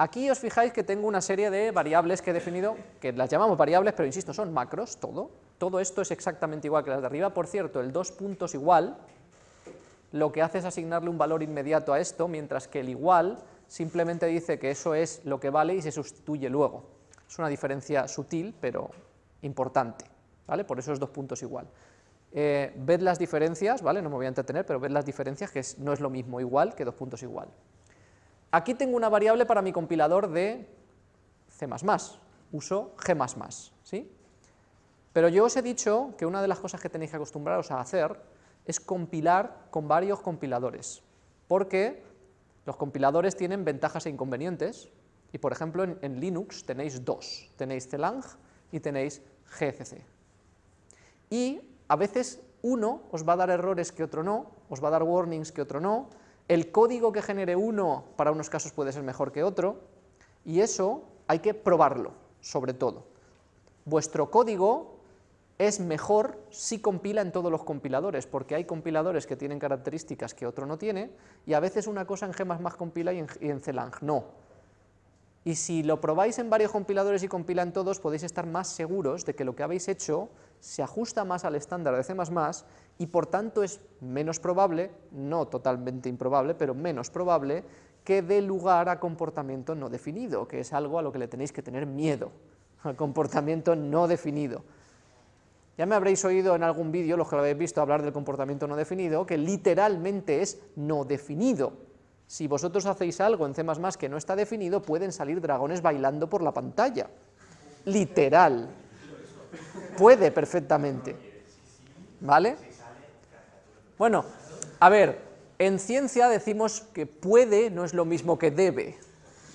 Aquí os fijáis que tengo una serie de variables que he definido, que las llamamos variables, pero insisto, son macros, todo. Todo esto es exactamente igual que las de arriba. Por cierto, el dos puntos igual, lo que hace es asignarle un valor inmediato a esto, mientras que el igual simplemente dice que eso es lo que vale y se sustituye luego. Es una diferencia sutil, pero importante, ¿vale? Por eso es dos puntos igual. Eh, ved las diferencias, ¿vale? No me voy a entretener, pero ved las diferencias, que no es lo mismo igual que dos puntos igual. Aquí tengo una variable para mi compilador de C++, uso G++, ¿sí? Pero yo os he dicho que una de las cosas que tenéis que acostumbraros a hacer es compilar con varios compiladores, porque los compiladores tienen ventajas e inconvenientes, y por ejemplo en, en Linux tenéis dos, tenéis CLang y tenéis GCC. Y a veces uno os va a dar errores que otro no, os va a dar warnings que otro no, el código que genere uno para unos casos puede ser mejor que otro, y eso hay que probarlo, sobre todo. Vuestro código es mejor si compila en todos los compiladores, porque hay compiladores que tienen características que otro no tiene, y a veces una cosa en G++ compila y en, y en CLang no. Y si lo probáis en varios compiladores y compila en todos, podéis estar más seguros de que lo que habéis hecho se ajusta más al estándar de C++ y por tanto es menos probable, no totalmente improbable, pero menos probable, que dé lugar a comportamiento no definido, que es algo a lo que le tenéis que tener miedo, al comportamiento no definido. Ya me habréis oído en algún vídeo, los que lo habéis visto, hablar del comportamiento no definido, que literalmente es no definido, si vosotros hacéis algo en C++ que no está definido, pueden salir dragones bailando por la pantalla. Literal. Puede perfectamente. ¿Vale? Bueno, a ver, en ciencia decimos que puede no es lo mismo que debe,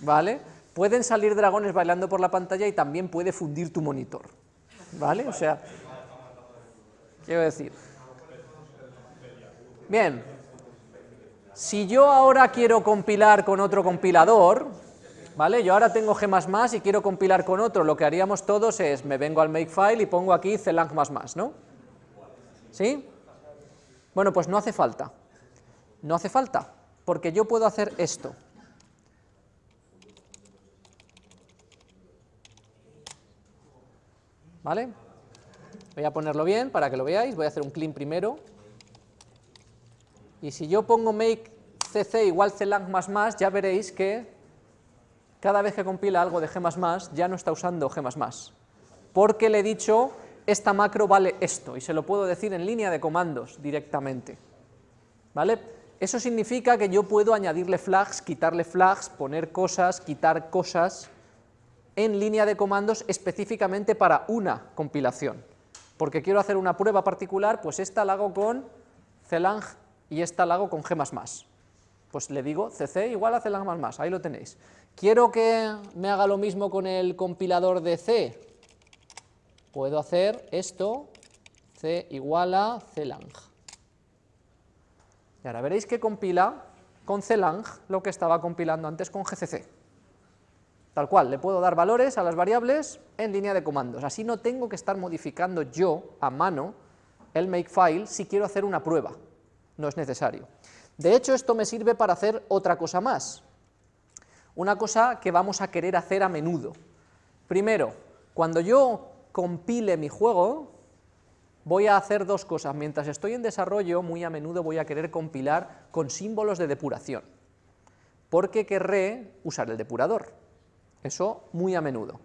¿vale? Pueden salir dragones bailando por la pantalla y también puede fundir tu monitor, ¿vale? O sea, quiero decir. Bien, si yo ahora quiero compilar con otro compilador, ¿vale? Yo ahora tengo G++ y quiero compilar con otro, lo que haríamos todos es, me vengo al makefile y pongo aquí clang++, ¿no? ¿Sí? Bueno, pues no hace falta, no hace falta, porque yo puedo hacer esto. ¿Vale? Voy a ponerlo bien para que lo veáis, voy a hacer un clean primero, y si yo pongo make cc igual clang ya veréis que cada vez que compila algo de g++, ya no está usando g++, porque le he dicho, esta macro vale esto, y se lo puedo decir en línea de comandos directamente, ¿vale? Eso significa que yo puedo añadirle flags, quitarle flags, poner cosas, quitar cosas, en línea de comandos específicamente para una compilación, porque quiero hacer una prueba particular, pues esta la hago con celang y esta la hago con G++. Pues le digo cc igual a clang++, ahí lo tenéis. ¿Quiero que me haga lo mismo con el compilador de C? Puedo hacer esto, c igual a clang. Y ahora veréis que compila con clang lo que estaba compilando antes con gcc. Tal cual, le puedo dar valores a las variables en línea de comandos, así no tengo que estar modificando yo a mano el makefile si quiero hacer una prueba no es necesario. De hecho, esto me sirve para hacer otra cosa más, una cosa que vamos a querer hacer a menudo. Primero, cuando yo compile mi juego, voy a hacer dos cosas. Mientras estoy en desarrollo, muy a menudo voy a querer compilar con símbolos de depuración, porque querré usar el depurador. Eso muy a menudo.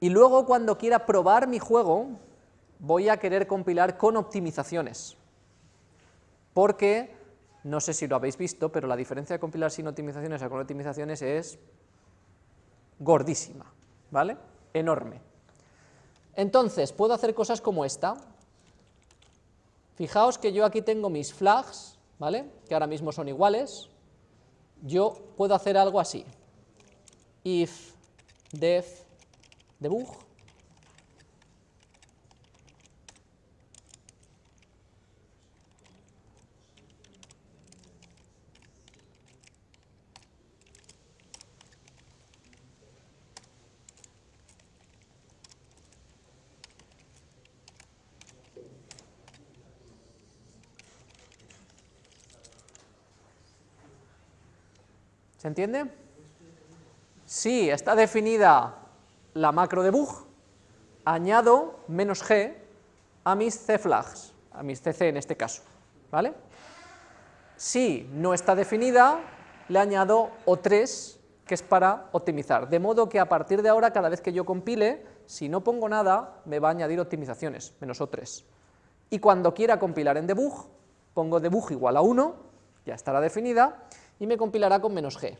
Y luego, cuando quiera probar mi juego, voy a querer compilar con optimizaciones porque, no sé si lo habéis visto, pero la diferencia de compilar sin optimizaciones a con optimizaciones es gordísima, ¿vale? Enorme. Entonces, puedo hacer cosas como esta. Fijaos que yo aquí tengo mis flags, ¿vale? Que ahora mismo son iguales. Yo puedo hacer algo así. If def debug ¿Se entiende? si está definida la macro debug, añado menos g a mis cflags, a mis cc en este caso, ¿vale? Si no está definida, le añado O3, que es para optimizar, de modo que a partir de ahora, cada vez que yo compile, si no pongo nada, me va a añadir optimizaciones, menos O3. Y cuando quiera compilar en debug, pongo debug igual a 1, ya estará definida, y me compilará con menos g.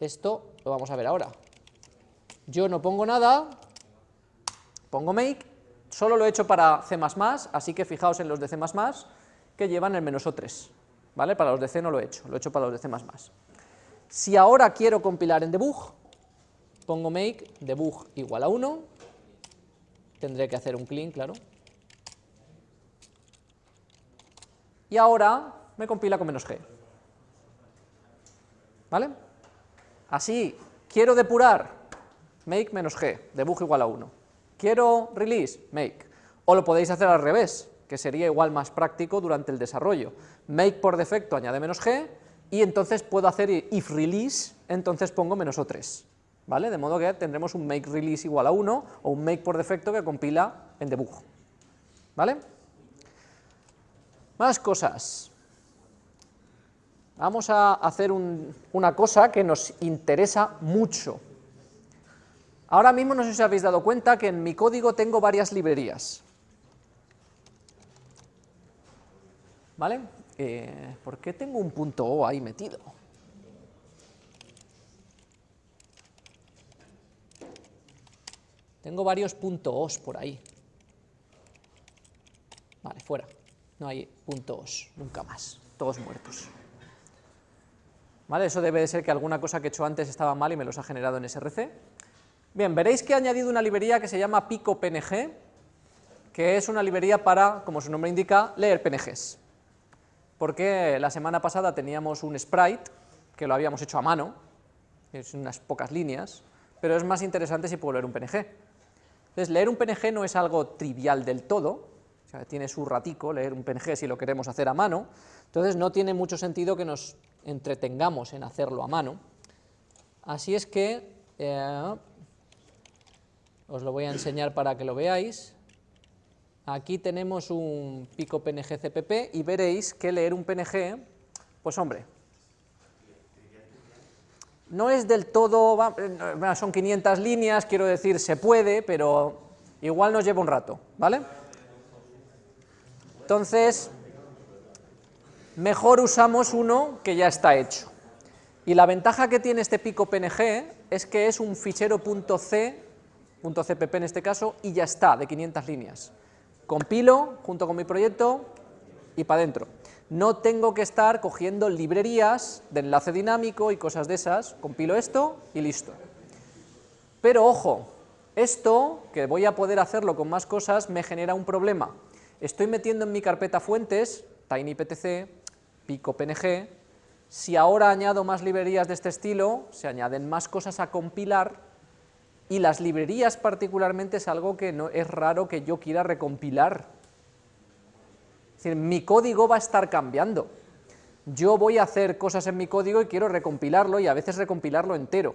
Esto lo vamos a ver ahora. Yo no pongo nada, pongo make, solo lo he hecho para C++, así que fijaos en los de C++ que llevan el menos O3, ¿vale? Para los de C no lo he hecho, lo he hecho para los de C++. Si ahora quiero compilar en debug, pongo make debug igual a 1, tendré que hacer un clean, claro, y ahora me compila con menos g. ¿Vale? Así, quiero depurar, make menos g, debug igual a 1. Quiero release, make. O lo podéis hacer al revés, que sería igual más práctico durante el desarrollo. Make por defecto añade menos g, y entonces puedo hacer if release, entonces pongo menos o3. ¿Vale? De modo que tendremos un make release igual a 1, o un make por defecto que compila en debug. ¿Vale? Más cosas. Vamos a hacer una cosa que nos interesa mucho. Ahora mismo no sé si os habéis dado cuenta que en mi código tengo varias librerías. ¿Vale? Eh, ¿Por qué tengo un punto O ahí metido? Tengo varios puntos O's por ahí. Vale, fuera no hay puntos nunca más, todos muertos. Eso debe de ser que alguna cosa que he hecho antes estaba mal y me los ha generado en SRC. Bien, veréis que he añadido una librería que se llama Pico PNG, que es una librería para, como su nombre indica, leer PNGs. Porque la semana pasada teníamos un sprite, que lo habíamos hecho a mano, es unas pocas líneas, pero es más interesante si puedo leer un PNG. Entonces, leer un PNG no es algo trivial del todo, tiene su ratico leer un PNG si lo queremos hacer a mano, entonces no tiene mucho sentido que nos entretengamos en hacerlo a mano. Así es que eh, os lo voy a enseñar para que lo veáis. Aquí tenemos un pico PNG CPP y veréis que leer un PNG, pues hombre, no es del todo, son 500 líneas, quiero decir, se puede, pero igual nos lleva un rato, ¿vale? Entonces, mejor usamos uno que ya está hecho. Y la ventaja que tiene este pico PNG es que es un fichero .c, .cpp en este caso, y ya está, de 500 líneas. Compilo junto con mi proyecto y para adentro. No tengo que estar cogiendo librerías de enlace dinámico y cosas de esas, compilo esto y listo. Pero ojo, esto, que voy a poder hacerlo con más cosas, me genera un problema, estoy metiendo en mi carpeta fuentes, tinyptc, pico.png, si ahora añado más librerías de este estilo, se añaden más cosas a compilar, y las librerías particularmente es algo que no, es raro que yo quiera recompilar. Es decir, mi código va a estar cambiando. Yo voy a hacer cosas en mi código y quiero recompilarlo, y a veces recompilarlo entero,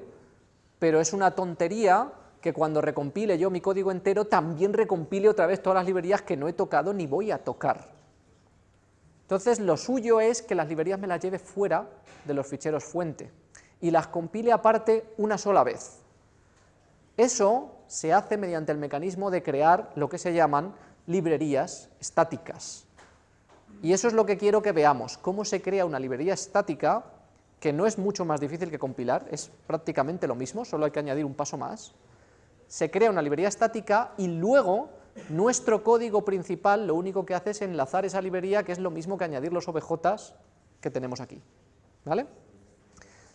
pero es una tontería que cuando recompile yo mi código entero, también recompile otra vez todas las librerías que no he tocado ni voy a tocar. Entonces lo suyo es que las librerías me las lleve fuera de los ficheros fuente y las compile aparte una sola vez. Eso se hace mediante el mecanismo de crear lo que se llaman librerías estáticas. Y eso es lo que quiero que veamos, cómo se crea una librería estática, que no es mucho más difícil que compilar, es prácticamente lo mismo, solo hay que añadir un paso más, se crea una librería estática y luego nuestro código principal lo único que hace es enlazar esa librería, que es lo mismo que añadir los OBJs que tenemos aquí. ¿Vale?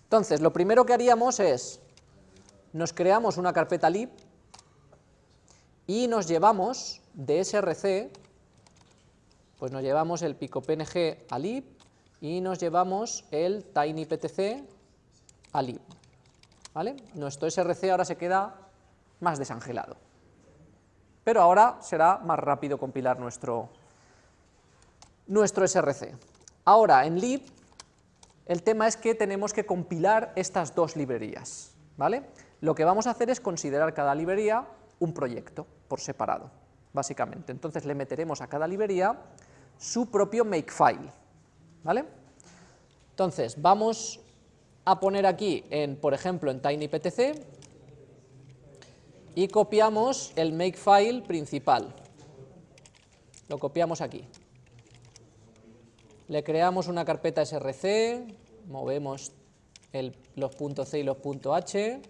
Entonces, lo primero que haríamos es, nos creamos una carpeta lib y nos llevamos de src, pues nos llevamos el picopng a lib y nos llevamos el tinyptc a lib. ¿Vale? Nuestro src ahora se queda más desangelado. Pero ahora será más rápido compilar nuestro, nuestro src. Ahora, en lib, el tema es que tenemos que compilar estas dos librerías. ¿vale? Lo que vamos a hacer es considerar cada librería un proyecto por separado, básicamente. Entonces le meteremos a cada librería su propio makefile, ¿vale? Entonces, vamos a poner aquí, en, por ejemplo, en tinyptc, y copiamos el makefile principal. Lo copiamos aquí. Le creamos una carpeta src, movemos los puntos .c y los .h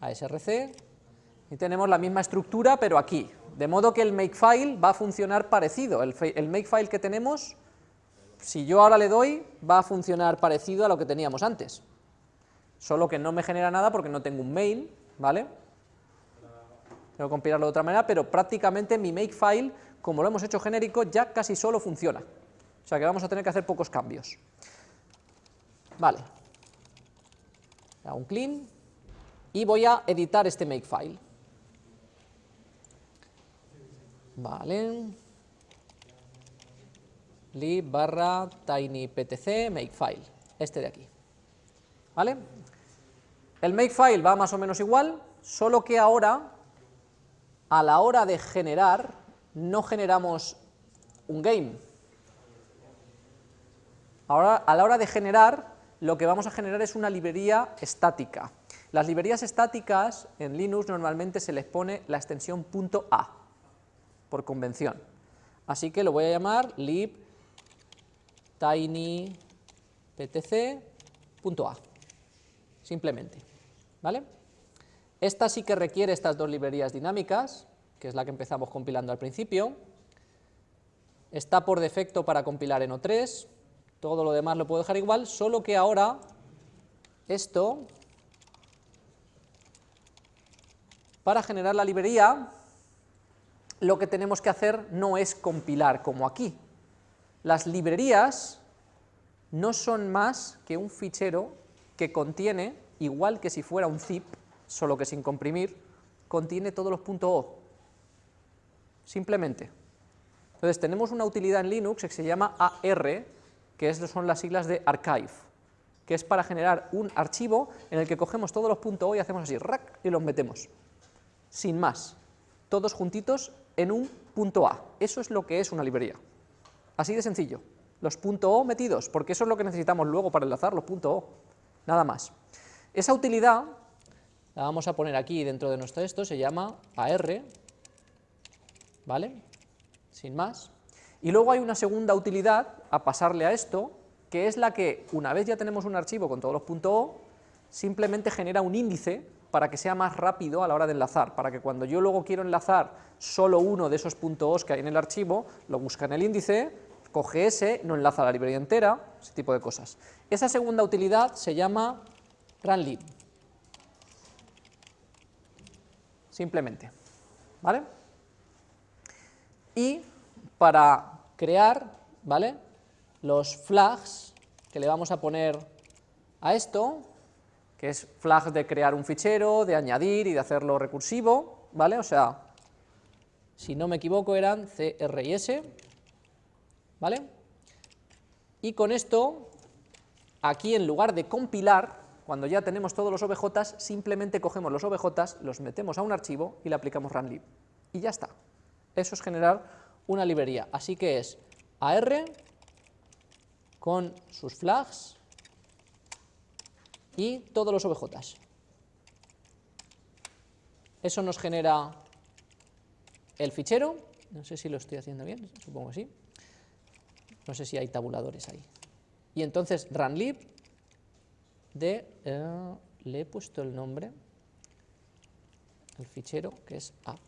a src, y tenemos la misma estructura, pero aquí. De modo que el makefile va a funcionar parecido. El, el makefile que tenemos, si yo ahora le doy, va a funcionar parecido a lo que teníamos antes. Solo que no me genera nada porque no tengo un main, ¿vale? Tengo compilarlo de otra manera, pero prácticamente mi makefile, como lo hemos hecho genérico, ya casi solo funciona. O sea que vamos a tener que hacer pocos cambios. Vale. Hago un clean y voy a editar este makefile. Vale. lib barra tinyptc makefile, este de aquí. ¿Vale? El makefile va más o menos igual, solo que ahora, a la hora de generar, no generamos un game. Ahora, a la hora de generar, lo que vamos a generar es una librería estática. Las librerías estáticas en Linux normalmente se les pone la extensión .a por convención. Así que lo voy a llamar lib tinyptc.a, simplemente, ¿vale? Esta sí que requiere estas dos librerías dinámicas, que es la que empezamos compilando al principio, está por defecto para compilar en O3, todo lo demás lo puedo dejar igual, solo que ahora esto, para generar la librería, lo que tenemos que hacer no es compilar como aquí. Las librerías no son más que un fichero que contiene, igual que si fuera un zip, solo que sin comprimir, contiene todos los .o, simplemente. Entonces tenemos una utilidad en Linux que se llama AR, que son las siglas de archive, que es para generar un archivo en el que cogemos todos los .o y hacemos así, rack, y los metemos, sin más, todos juntitos en un punto A. Eso es lo que es una librería. Así de sencillo. Los .o metidos, porque eso es lo que necesitamos luego para enlazar los .o. Nada más. Esa utilidad la vamos a poner aquí dentro de nuestro esto, se llama AR, ¿vale? Sin más. Y luego hay una segunda utilidad a pasarle a esto, que es la que, una vez ya tenemos un archivo con todos los .o, simplemente genera un índice para que sea más rápido a la hora de enlazar, para que cuando yo luego quiero enlazar solo uno de esos .os que hay en el archivo, lo busca en el índice, coge ese, no enlaza la librería entera, ese tipo de cosas. Esa segunda utilidad se llama runlib, simplemente, ¿vale? Y para crear, ¿vale?, los flags que le vamos a poner a esto, que es flag de crear un fichero, de añadir y de hacerlo recursivo, ¿vale? O sea, si no me equivoco eran CR y S, ¿vale? Y con esto, aquí en lugar de compilar, cuando ya tenemos todos los OBJs, simplemente cogemos los OBJs, los metemos a un archivo y le aplicamos runlib. Y ya está. Eso es generar una librería. Así que es AR con sus flags y todos los OBJs. Eso nos genera el fichero, no sé si lo estoy haciendo bien, supongo que sí, no sé si hay tabuladores ahí. Y entonces runlib de, eh, le he puesto el nombre, el fichero que es app.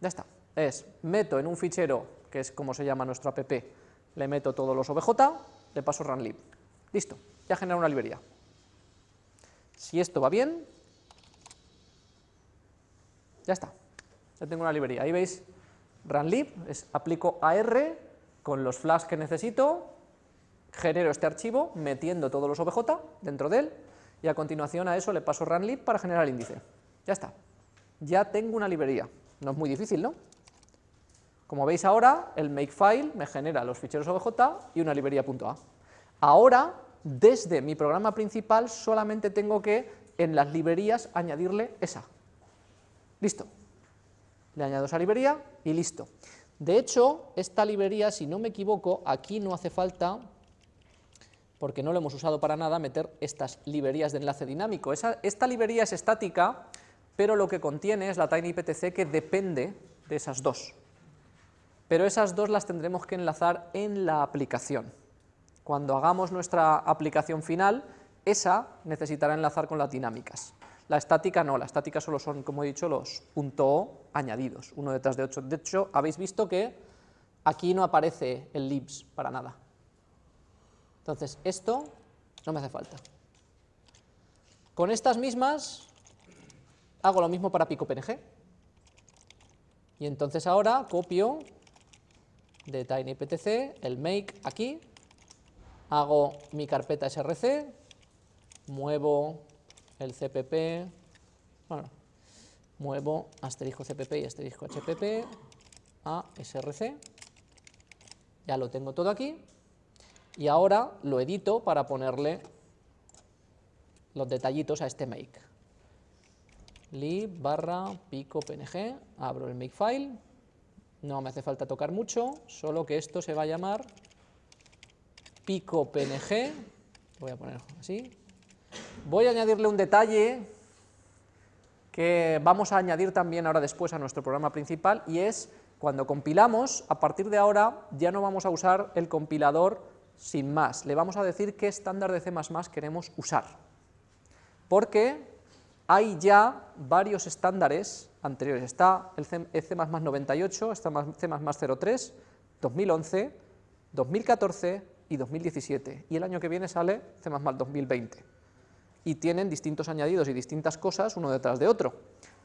Ya está, es, meto en un fichero que es como se llama nuestro app, le meto todos los obj, le paso runlib. Listo, ya genera una librería. Si esto va bien, ya está, ya tengo una librería. Ahí veis, runlib, es aplico AR con los flags que necesito, genero este archivo metiendo todos los obj dentro de él, y a continuación a eso le paso runlib para generar el índice. Ya está, ya tengo una librería. No es muy difícil, ¿no? Como veis ahora, el makefile me genera los ficheros obj y una librería .a. Ahora, desde mi programa principal, solamente tengo que, en las librerías, añadirle esa. Listo. Le añado esa librería y listo. De hecho, esta librería, si no me equivoco, aquí no hace falta, porque no lo hemos usado para nada, meter estas librerías de enlace dinámico. esta librería es estática, pero lo que contiene es la TinyPTC que depende de esas dos. Pero esas dos las tendremos que enlazar en la aplicación. Cuando hagamos nuestra aplicación final, esa necesitará enlazar con las dinámicas. La estática no, la estática solo son, como he dicho, los .o añadidos, uno detrás de otro. De hecho, habéis visto que aquí no aparece el libs para nada. Entonces, esto no me hace falta. Con estas mismas hago lo mismo para pico.png. Y entonces ahora copio de tinyptc el make aquí, hago mi carpeta src, muevo el cpp, bueno, muevo asterisco cpp y asterisco hpp a src, ya lo tengo todo aquí, y ahora lo edito para ponerle los detallitos a este make. lib barra pico png, abro el makefile, no me hace falta tocar mucho, solo que esto se va a llamar pico png, voy a poner así, voy a añadirle un detalle que vamos a añadir también ahora después a nuestro programa principal, y es cuando compilamos, a partir de ahora ya no vamos a usar el compilador sin más, le vamos a decir qué estándar de C++ queremos usar, porque hay ya varios estándares anteriores, está el C++ 98, está C++ 03, 2011, 2014 y 2017, y el año que viene sale C++ 2020, y tienen distintos añadidos y distintas cosas uno detrás de otro.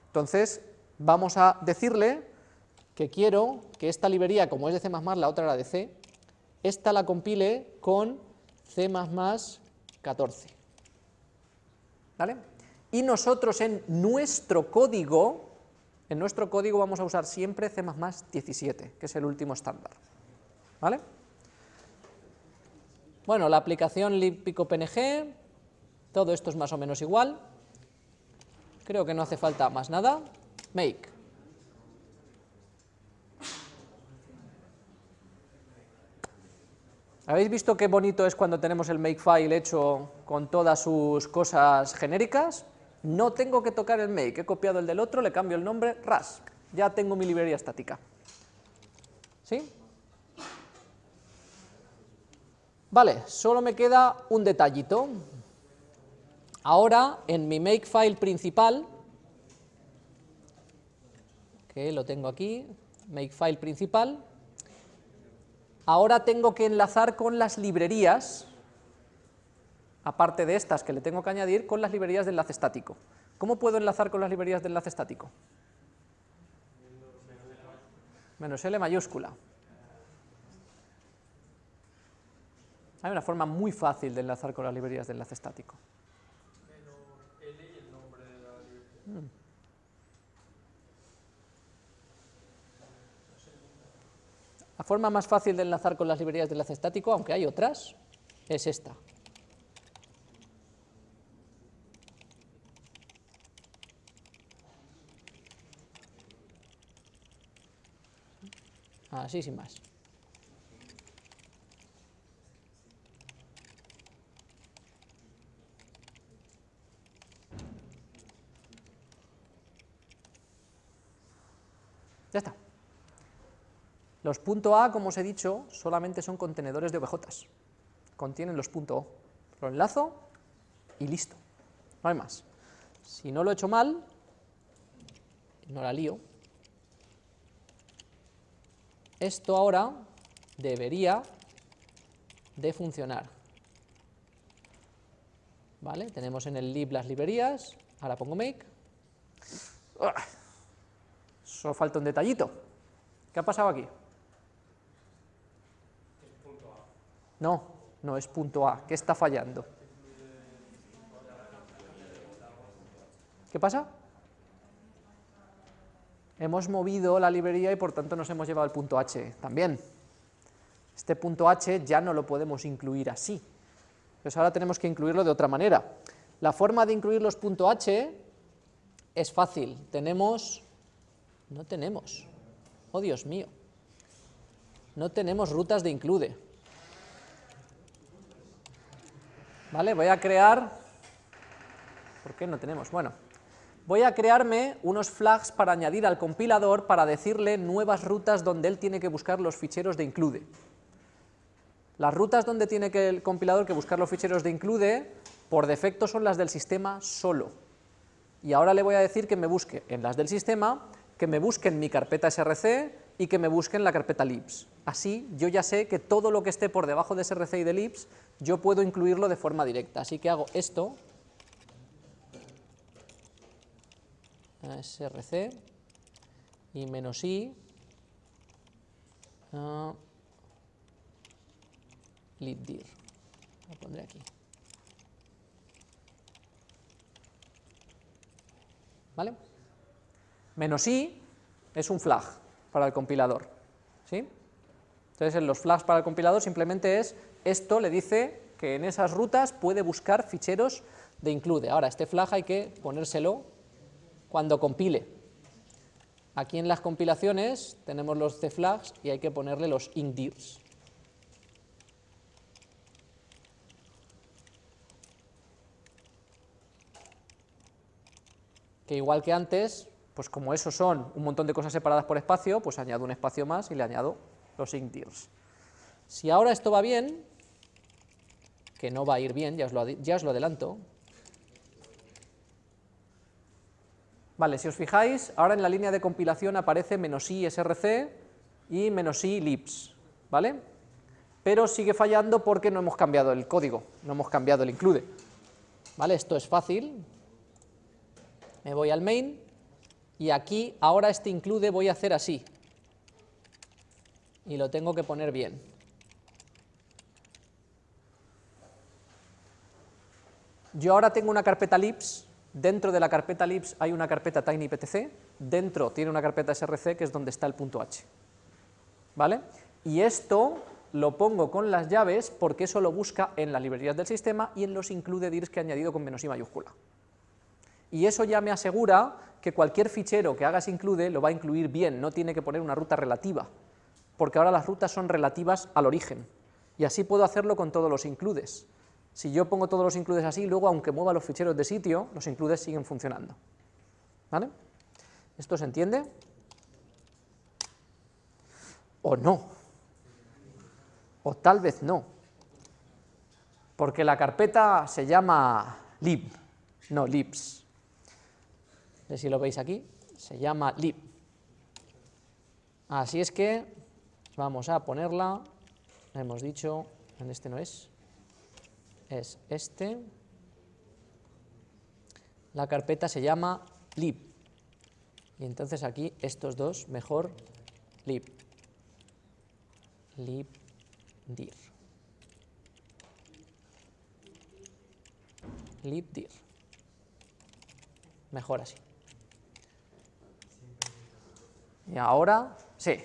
Entonces, vamos a decirle que quiero que esta librería, como es de C++, la otra era de C, esta la compile con C++ 14. ¿Vale? Y nosotros en nuestro código, en nuestro código vamos a usar siempre C++ 17, que es el último estándar. ¿Vale? Bueno, la aplicación libpicopng, todo esto es más o menos igual. Creo que no hace falta más nada. Make. ¿Habéis visto qué bonito es cuando tenemos el makefile hecho con todas sus cosas genéricas? No tengo que tocar el make, he copiado el del otro, le cambio el nombre, ras, ya tengo mi librería estática. ¿Sí? Vale, solo me queda un detallito. Ahora, en mi makefile principal, que lo tengo aquí, makefile principal, ahora tengo que enlazar con las librerías aparte de estas que le tengo que añadir, con las librerías de enlace estático. ¿Cómo puedo enlazar con las librerías de enlace estático? Menos L mayúscula. Hay una forma muy fácil de enlazar con las librerías de enlace estático. La forma más fácil de enlazar con las librerías de enlace estático, aunque hay otras, es esta. Así sin más. Ya está. Los .a, como os he dicho, solamente son contenedores de OBJs. Contienen los .o. Lo enlazo y listo. No hay más. Si no lo he hecho mal, no la lío, esto ahora debería de funcionar. ¿Vale? Tenemos en el lib las librerías, ahora pongo make. Solo falta un detallito. ¿Qué ha pasado aquí? No, no es punto A. ¿Qué está fallando? ¿Qué pasa? hemos movido la librería y por tanto nos hemos llevado el punto h también. Este punto h ya no lo podemos incluir así, pues ahora tenemos que incluirlo de otra manera. La forma de incluir los punto h es fácil, tenemos, no tenemos, oh Dios mío, no tenemos rutas de include. ¿Vale? Voy a crear, ¿por qué no tenemos? Bueno, voy a crearme unos flags para añadir al compilador para decirle nuevas rutas donde él tiene que buscar los ficheros de include. Las rutas donde tiene que el compilador que buscar los ficheros de include, por defecto son las del sistema solo. Y ahora le voy a decir que me busque en las del sistema, que me busque en mi carpeta src y que me busque en la carpeta libs. Así yo ya sé que todo lo que esté por debajo de src y de libs, yo puedo incluirlo de forma directa. Así que hago esto, src, y menos i, uh. Lo pondré aquí. ¿Vale? Menos i es un flag para el compilador. ¿sí? Entonces, en los flags para el compilador simplemente es, esto le dice que en esas rutas puede buscar ficheros de include. Ahora, este flag hay que ponérselo cuando compile. Aquí en las compilaciones tenemos los cflags y hay que ponerle los indirs. que igual que antes, pues como eso son un montón de cosas separadas por espacio, pues añado un espacio más y le añado los indirs. Si ahora esto va bien, que no va a ir bien, ya os lo, adelanto, Vale, si os fijáis, ahora en la línea de compilación aparece menos "-i src y menos "-i libs, ¿vale? Pero sigue fallando porque no hemos cambiado el código, no hemos cambiado el include. ¿Vale? Esto es fácil, me voy al main y aquí ahora este include voy a hacer así y lo tengo que poner bien. Yo ahora tengo una carpeta libs, dentro de la carpeta libs hay una carpeta tinyptc, dentro tiene una carpeta src que es donde está el punto h. ¿Vale? Y esto lo pongo con las llaves porque eso lo busca en las librerías del sistema y en los include dirs que he añadido con menos i mayúscula y eso ya me asegura que cualquier fichero que hagas include lo va a incluir bien, no tiene que poner una ruta relativa, porque ahora las rutas son relativas al origen, y así puedo hacerlo con todos los includes. Si yo pongo todos los includes así, luego aunque mueva los ficheros de sitio, los includes siguen funcionando. ¿Vale? ¿Esto se entiende? O no. O tal vez no. Porque la carpeta se llama lib, no libs si lo veis aquí, se llama lib. Así es que vamos a ponerla, hemos dicho, en este no es, es este, la carpeta se llama lib, y entonces aquí estos dos, mejor lib, libdir, libdir, mejor así. Y ahora, sí,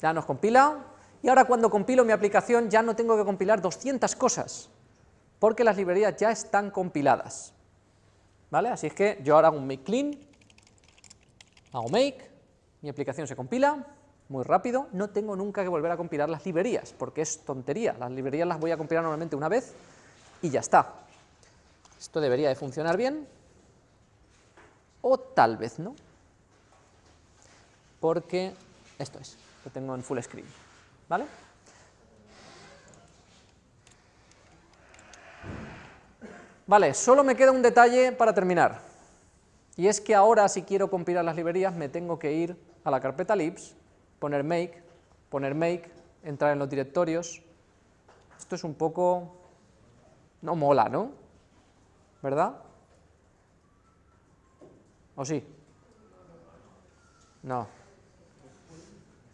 ya nos compila, y ahora cuando compilo mi aplicación ya no tengo que compilar 200 cosas, porque las librerías ya están compiladas. ¿Vale? Así es que yo ahora hago un make clean, hago make, mi aplicación se compila, muy rápido, no tengo nunca que volver a compilar las librerías, porque es tontería, las librerías las voy a compilar normalmente una vez y ya está. Esto debería de funcionar bien, o tal vez no porque esto es, lo tengo en full screen, ¿vale? Vale, solo me queda un detalle para terminar, y es que ahora si quiero compilar las librerías me tengo que ir a la carpeta libs, poner make, poner make, entrar en los directorios, esto es un poco, no mola, ¿no? ¿Verdad? ¿O sí? No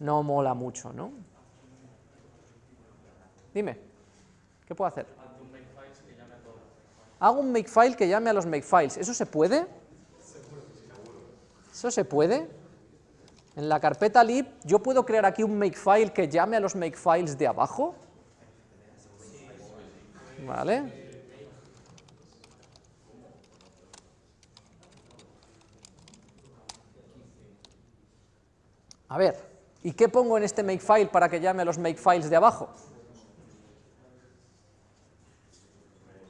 no mola mucho, ¿no? Dime, ¿qué puedo hacer? Hago un makefile que llame a los makefiles. ¿Eso se puede? ¿Eso se puede? En la carpeta lib, ¿yo puedo crear aquí un makefile que llame a los makefiles de abajo? ¿Vale? A ver, ¿y qué pongo en este makefile para que llame a los makefiles de abajo?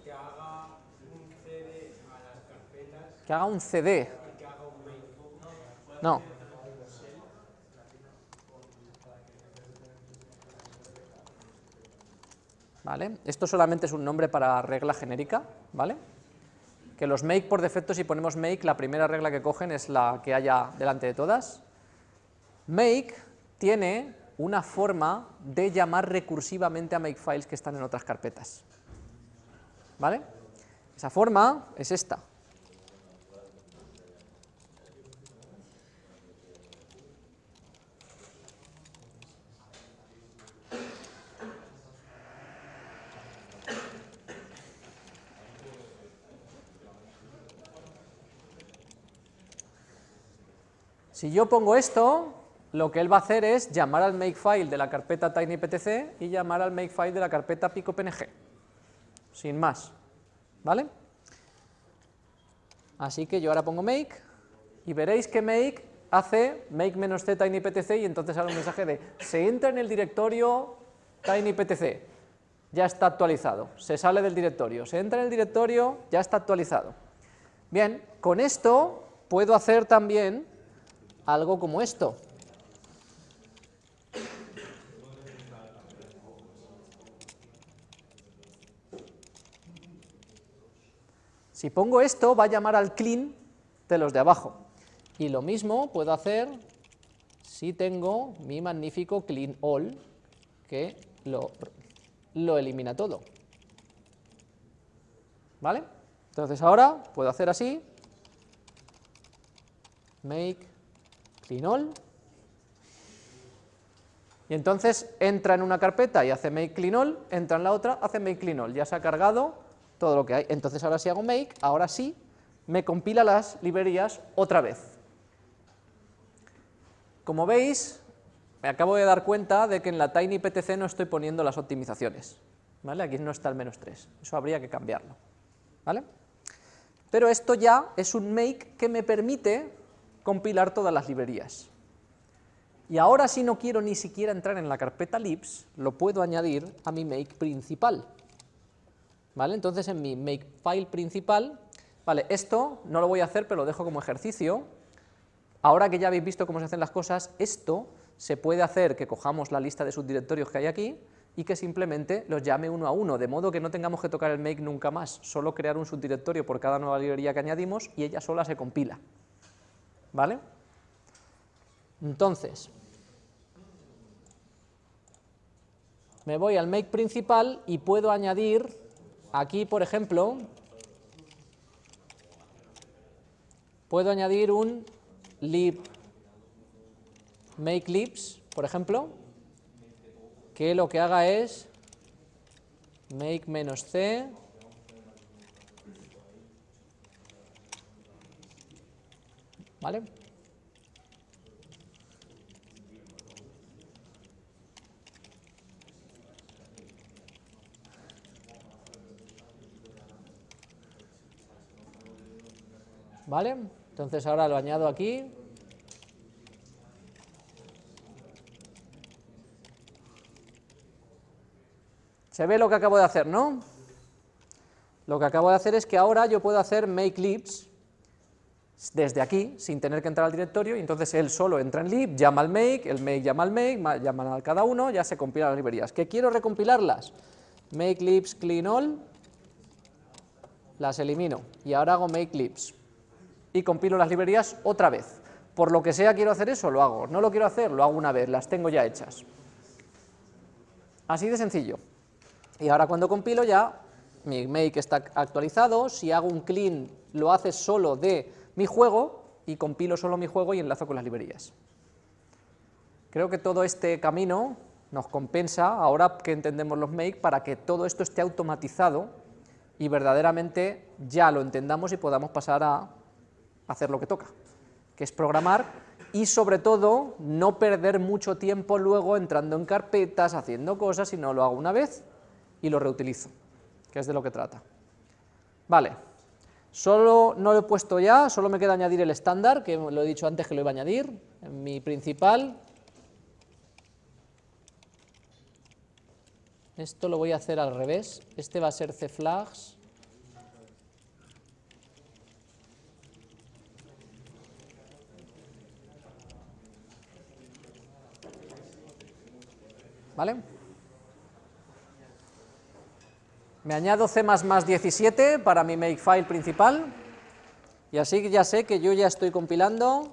que haga un CD a las carpetas Que haga un CD. y que haga un make. No. ¿Vale? Esto solamente es un nombre para regla genérica, ¿vale? Que los make por defecto, si ponemos make, la primera regla que cogen es la que haya delante de todas. Make tiene una forma de llamar recursivamente a makefiles que están en otras carpetas. ¿Vale? Esa forma es esta. Si yo pongo esto, lo que él va a hacer es llamar al makefile de la carpeta tinyptc y llamar al makefile de la carpeta picopng, sin más, ¿vale? Así que yo ahora pongo make y veréis que make hace make-c tinyptc y entonces sale un mensaje de se entra en el directorio tinyptc, ya está actualizado, se sale del directorio, se entra en el directorio, ya está actualizado. Bien, con esto puedo hacer también algo como esto. Si pongo esto, va a llamar al clean de los de abajo. Y lo mismo puedo hacer si tengo mi magnífico clean all, que lo, lo elimina todo. ¿Vale? Entonces ahora puedo hacer así, make clean all, y entonces entra en una carpeta y hace make clean all, entra en la otra, hace make clean all, ya se ha cargado todo lo que hay. Entonces ahora si hago make, ahora sí, me compila las librerías otra vez. Como veis, me acabo de dar cuenta de que en la tinyptc no estoy poniendo las optimizaciones. ¿vale? Aquí no está el menos 3, eso habría que cambiarlo. ¿vale? Pero esto ya es un make que me permite compilar todas las librerías. Y ahora si no quiero ni siquiera entrar en la carpeta libs, lo puedo añadir a mi make principal. ¿Vale? Entonces en mi makefile principal, vale, esto no lo voy a hacer, pero lo dejo como ejercicio. Ahora que ya habéis visto cómo se hacen las cosas, esto se puede hacer que cojamos la lista de subdirectorios que hay aquí y que simplemente los llame uno a uno, de modo que no tengamos que tocar el make nunca más, solo crear un subdirectorio por cada nueva librería que añadimos y ella sola se compila. ¿Vale? Entonces, me voy al make principal y puedo añadir aquí, por ejemplo, puedo añadir un lib make libs, por ejemplo, que lo que haga es make menos c ¿vale? ¿Vale? Entonces ahora lo añado aquí. Se ve lo que acabo de hacer, ¿no? Lo que acabo de hacer es que ahora yo puedo hacer make libs desde aquí, sin tener que entrar al directorio, y entonces él solo entra en lib, llama al make, el make llama al make, llaman al cada uno, ya se compilan las librerías. ¿Que quiero recompilarlas? Make libs clean all, las elimino, y ahora hago make libs y compilo las librerías otra vez. Por lo que sea quiero hacer eso, lo hago. No lo quiero hacer, lo hago una vez, las tengo ya hechas. Así de sencillo. Y ahora cuando compilo ya, mi make está actualizado, si hago un clean lo hace solo de mi juego y compilo solo mi juego y enlazo con las librerías. Creo que todo este camino nos compensa, ahora que entendemos los make, para que todo esto esté automatizado y verdaderamente ya lo entendamos y podamos pasar a hacer lo que toca, que es programar y sobre todo no perder mucho tiempo luego entrando en carpetas, haciendo cosas, sino lo hago una vez y lo reutilizo, que es de lo que trata. Vale, solo no lo he puesto ya, solo me queda añadir el estándar, que lo he dicho antes que lo iba a añadir, en mi principal. Esto lo voy a hacer al revés, este va a ser cflags ¿vale? Me añado C++ 17 para mi makefile principal, y así ya sé que yo ya estoy compilando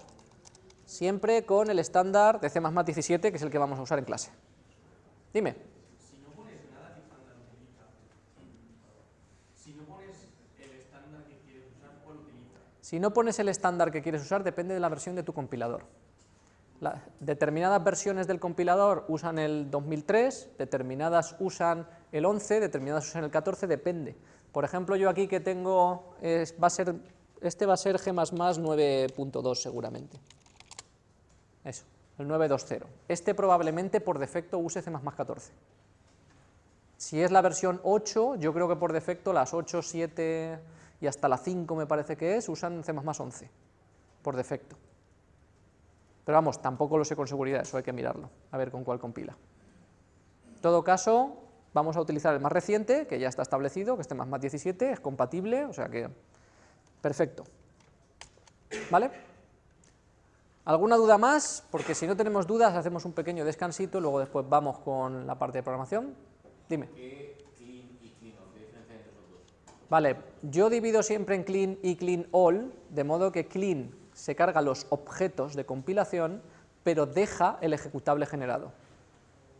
siempre con el estándar de C++ 17, que es el que vamos a usar en clase. Dime. Si no pones nada, ¿qué estándar utiliza? Si no pones el estándar que quieres usar, ¿cuál utiliza? Si no pones el estándar que quieres usar, depende de la versión de tu compilador determinadas versiones del compilador usan el 2003, determinadas usan el 11, determinadas usan el 14, depende. Por ejemplo, yo aquí que tengo, va a ser, este va a ser G++ 9.2 seguramente. Eso, el 9.2.0. Este probablemente por defecto use C++ 14. Si es la versión 8, yo creo que por defecto las 8, 7 y hasta la 5 me parece que es, usan C++ 11, por defecto. Pero vamos, tampoco lo sé con seguridad, eso hay que mirarlo, a ver con cuál compila. En todo caso, vamos a utilizar el más reciente, que ya está establecido, que este más más 17, es compatible, o sea que, perfecto. ¿Vale? ¿Alguna duda más? Porque si no tenemos dudas, hacemos un pequeño descansito, luego después vamos con la parte de programación. Dime. Vale, yo divido siempre en clean y clean all, de modo que clean se carga los objetos de compilación, pero deja el ejecutable generado.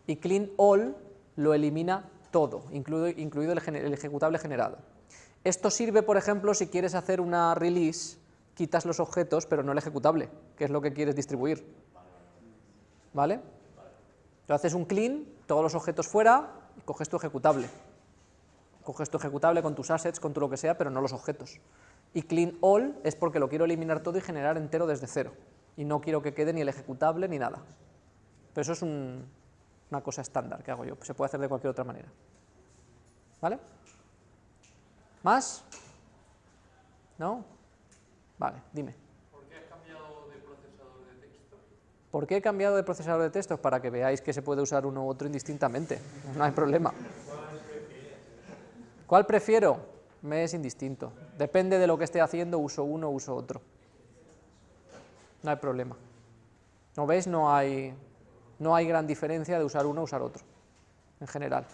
Y clean all lo elimina todo, incluido, el, ejecutable generado. Esto sirve, por ejemplo, si quieres hacer una release, quitas los objetos, pero no el ejecutable, que es lo que quieres distribuir. ¿Vale? Entonces haces un clean, todos los objetos fuera, y coges tu ejecutable. Coges tu ejecutable con tus assets, con tu lo que sea, pero no los objetos y clean all es porque lo quiero eliminar todo y generar entero desde cero, y no quiero que quede ni el ejecutable ni nada. Pero eso es una cosa estándar que hago yo, se puede hacer de cualquier otra manera. ¿Vale? ¿Más? ¿No? Vale, dime. ¿Por qué cambiado de procesador de texto? ¿Por qué he cambiado de procesador de textos? Para que veáis que se puede usar uno u otro indistintamente, no hay problema. ¿Cuál prefiero? Me es indistinto. Depende de lo que esté haciendo, uso uno, uso otro. No hay problema. ¿No veis? No hay, no hay gran diferencia de usar uno o usar otro, en general.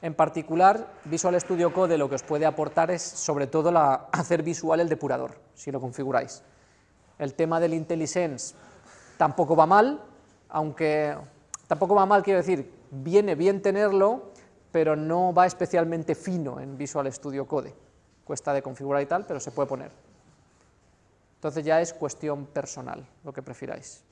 En particular, Visual Studio Code lo que os puede aportar es sobre todo la, hacer visual el depurador, si lo configuráis. El tema del IntelliSense tampoco va mal, aunque tampoco va mal, quiero decir, viene bien tenerlo, pero no va especialmente fino en Visual Studio Code. Cuesta de configurar y tal, pero se puede poner. Entonces ya es cuestión personal, lo que prefiráis.